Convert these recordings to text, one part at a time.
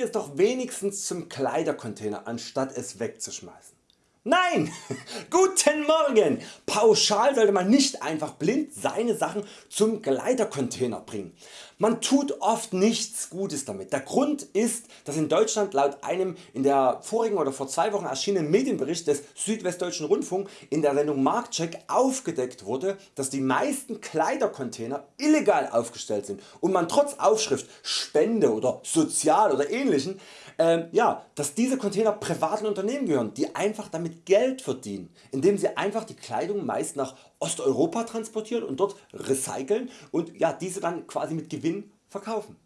ihr es doch wenigstens zum Kleidercontainer anstatt es wegzuschmeißen. Nein! Guten Morgen! Pauschal sollte man nicht einfach blind seine Sachen zum Gleitercontainer bringen. Man tut oft nichts Gutes damit. Der Grund ist, dass in Deutschland laut einem in der vorigen oder vor zwei Wochen erschienenen Medienbericht des Südwestdeutschen Rundfunk in der Sendung Marktcheck aufgedeckt wurde, dass die meisten Kleidercontainer illegal aufgestellt sind und man trotz Aufschrift Spende oder Sozial oder ähnlichen äh, ja, dass diese Container privaten Unternehmen gehören, die einfach damit Geld verdienen, indem sie einfach die Kleidung meist nach Osteuropa transportieren und dort recyceln und ja, diese dann quasi mit Gewinn verkaufen.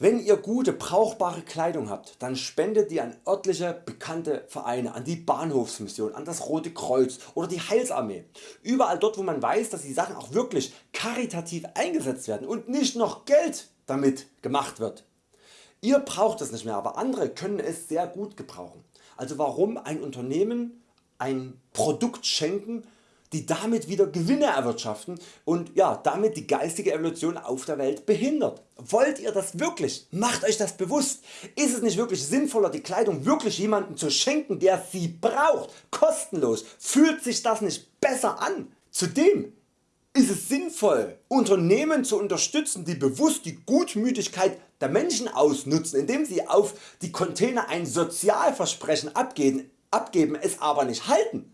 Wenn ihr gute brauchbare Kleidung habt, dann spendet die an örtliche bekannte Vereine, an die Bahnhofsmission, an das Rote Kreuz oder die Heilsarmee. Überall dort wo man weiß dass die Sachen auch wirklich karitativ eingesetzt werden und nicht noch Geld damit gemacht wird. Ihr braucht es nicht mehr, aber andere können es sehr gut gebrauchen. Also warum ein Unternehmen ein Produkt schenken, die damit wieder Gewinne erwirtschaften und ja, damit die geistige Evolution auf der Welt behindert. Wollt ihr das wirklich? Macht Euch das bewusst. Ist es nicht wirklich sinnvoller die Kleidung wirklich jemandem zu schenken der sie braucht, kostenlos? Fühlt sich das nicht besser an? Zudem ist es sinnvoll Unternehmen zu unterstützen die bewusst die Gutmütigkeit der Menschen ausnutzen indem sie auf die Container ein Sozialversprechen abgeben, abgeben es aber nicht halten.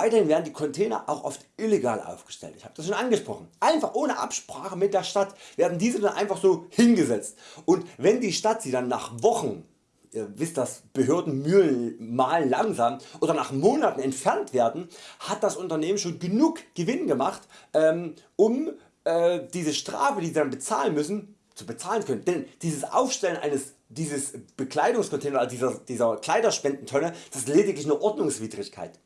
Weiterhin werden die Container auch oft illegal aufgestellt. Ich habe das schon angesprochen. Einfach ohne Absprache mit der Stadt werden diese dann einfach so hingesetzt. Und wenn die Stadt sie dann nach Wochen ihr wisst das Behördenmühlen malen langsam oder nach Monaten entfernt werden, hat das Unternehmen schon genug Gewinn gemacht ähm, um äh, diese Strafe die sie dann bezahlen müssen zu bezahlen können. Denn dieses Aufstellen eines dieses Bekleidungscontainer, also dieser, dieser Kleiderspendentonne, das ist lediglich eine Ordnungswidrigkeit.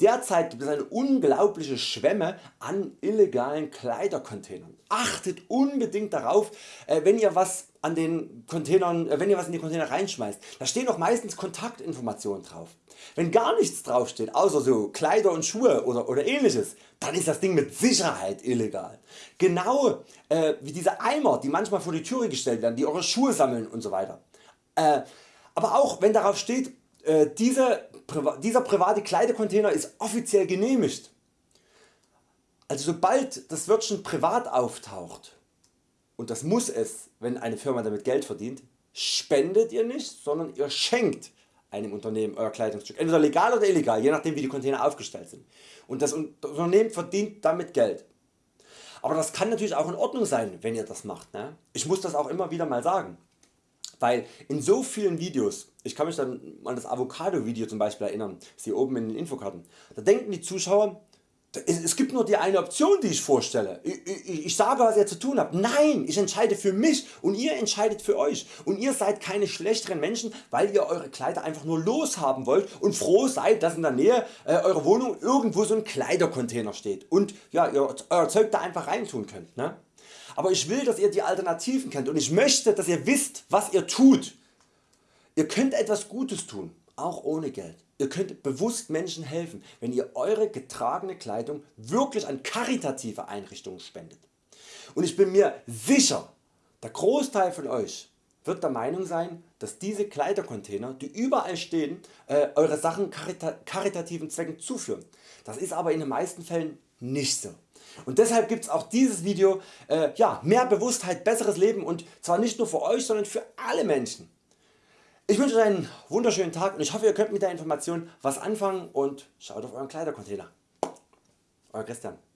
Derzeit gibt es eine unglaubliche Schwemme an illegalen Kleidercontainern. Achtet unbedingt darauf äh, wenn ihr was an den Containern, äh, wenn ihr was in die Container reinschmeißt. Da stehen auch meistens Kontaktinformationen drauf. Wenn gar nichts drauf steht, außer so Kleider und Schuhe oder, oder ähnliches, dann ist das Ding mit Sicherheit illegal. Genau äh, wie diese Eimer die manchmal vor die Türe gestellt werden, die eure Schuhe sammeln und so weiter. Äh, aber auch wenn darauf steht äh, diese, dieser private Kleidecontainer ist offiziell genehmigt. Also sobald das Wörtchen privat auftaucht und das muss es wenn eine Firma damit Geld verdient, spendet ihr nicht, sondern ihr schenkt einem Unternehmen Euer Kleidungsstück, entweder legal oder illegal, je nachdem wie die Container aufgestellt sind. Und das Unternehmen verdient damit Geld. Aber das kann natürlich auch in Ordnung sein wenn ihr das macht. Ne? Ich muss das auch immer wieder mal sagen. Weil in so vielen Videos, ich kann mich dann an das Avocado Video zum Beispiel erinnern, das hier oben in den Infokarten, da denken die Zuschauer, es gibt nur die eine Option die ich vorstelle. Ich, ich, ich, sage was ihr zu tun habt. Nein, ich entscheide für mich und ihr entscheidet für Euch. Und ihr seid keine schlechteren Menschen weil ihr Eure Kleider einfach nur loshaben wollt und froh seid dass in der Nähe äh, eurer Wohnung irgendwo so ein Kleidercontainer steht und ja, ihr euer Zeug da einfach reintun könnt. Ne? Aber ich will dass ihr die Alternativen kennt und ich möchte dass ihr wisst was ihr tut. Ihr könnt etwas Gutes tun, auch ohne Geld. Ihr könnt bewusst Menschen helfen wenn ihr Eure getragene Kleidung wirklich an karitative Einrichtungen spendet. Und ich bin mir sicher der Großteil von Euch wird der Meinung sein dass diese Kleidercontainer die überall stehen äh, Eure Sachen karita karitativen Zwecken zuführen. Das ist aber in den meisten Fällen nicht so. Und deshalb gibt es auch dieses Video äh, ja, mehr Bewusstheit, besseres Leben und zwar nicht nur für Euch sondern für alle Menschen. Ich wünsche Euch einen wunderschönen Tag und ich hoffe ihr könnt mit der Information was anfangen und schaut auf Euren Kleidercontainer. Euer Christian.